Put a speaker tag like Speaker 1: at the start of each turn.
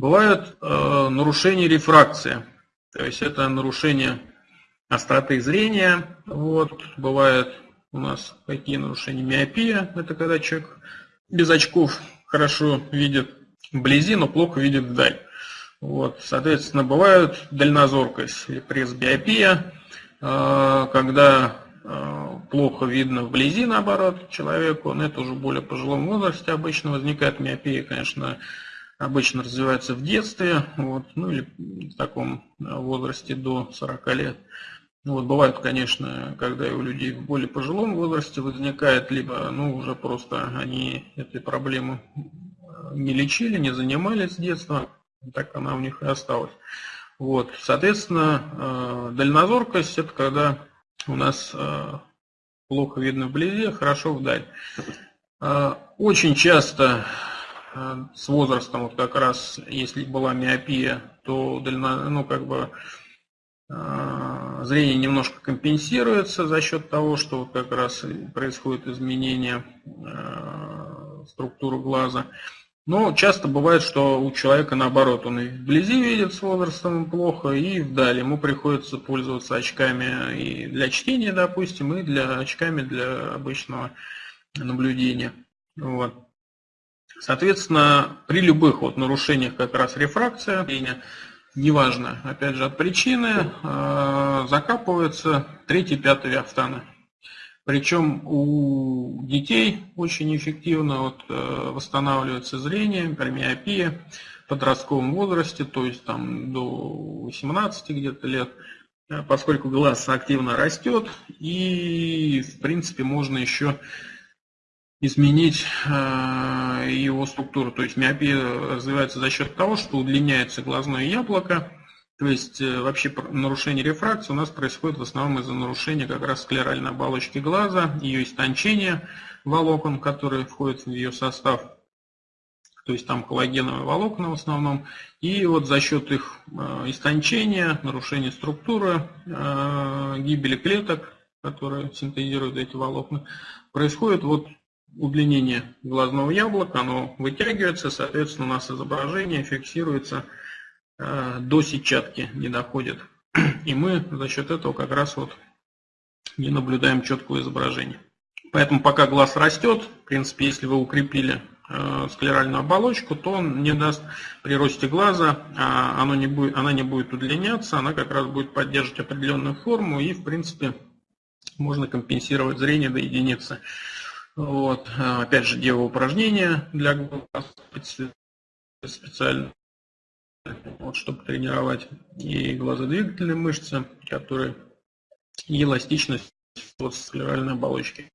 Speaker 1: Бывают э, нарушения рефракции, то есть это нарушение остроты зрения. Вот, бывает у нас какие нарушения миопия, это когда человек без очков хорошо видит вблизи, но плохо видит вдаль. Вот, соответственно, бывают дальнозоркость или пресбиопия, э, когда э, плохо видно вблизи, наоборот, человеку, но это уже более пожилом возрасте обычно возникает миопия, конечно, обычно развивается в детстве, вот, ну или в таком возрасте до 40 лет. Вот, бывает, конечно, когда у людей в более пожилом возрасте возникает, либо ну, уже просто они этой проблемы не лечили, не занимались с детства, так она у них и осталась. Вот, соответственно, э, дальнозоркость это когда у нас э, плохо видно вблизи, хорошо вдаль. Э, очень часто Э, с возрастом, вот как раз, если была миопия, то дально, ну, как бы, э, зрение немножко компенсируется за счет того, что вот как раз происходит изменение э, структуры глаза. Но часто бывает, что у человека наоборот, он и вблизи видит с возрастом плохо, и вдали ему приходится пользоваться очками и для чтения, допустим, и для очками для обычного наблюдения. Вот. Соответственно, при любых вот нарушениях как раз рефракция, неважно, опять же, от причины, э, закапываются третий, пятый автаны. Причем у детей очень эффективно вот, э, восстанавливается зрение, миопия в подростковом возрасте, то есть там до 18 где-то лет, э, поскольку глаз активно растет, и в принципе можно еще изменить э, его структуру. То есть миопия развивается за счет того, что удлиняется глазное яблоко. То есть э, вообще нарушение рефракции у нас происходит в основном из-за нарушения как раз склеральной оболочки глаза, ее истончения волокон, которые входят в ее состав. То есть там коллагеновые волокна в основном. И вот за счет их э, истончения, нарушения структуры, гибели клеток, которые синтезируют эти волокна, происходит вот удлинение глазного яблока, оно вытягивается, соответственно, у нас изображение фиксируется э, до сетчатки, не доходит. И мы за счет этого как раз вот не наблюдаем четкого изображения. Поэтому пока глаз растет, в принципе, если вы укрепили э, склеральную оболочку, то он не даст при росте глаза, а оно не будет, она не будет удлиняться, она как раз будет поддерживать определенную форму и, в принципе, можно компенсировать зрение до единицы. Вот. А, опять же, делаю упражнения для глаз специально, вот, чтобы тренировать и глазодвигательные мышцы, которые и эластичность вот, склеральной оболочки.